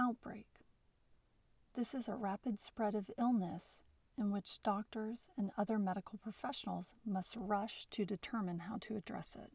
Outbreak. This is a rapid spread of illness in which doctors and other medical professionals must rush to determine how to address it.